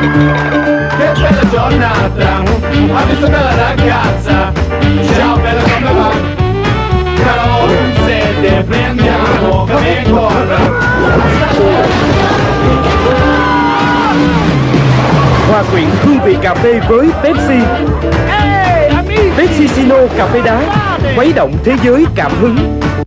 Che bella giornata Ha visto bella ragazza Ciao bella come va? Caro sede prendiamo come corra. Hòa quyện hương vị cà phê với Pepsi. Pepsi Sino cà phê đá Khuấy động thế giới cảm hứng.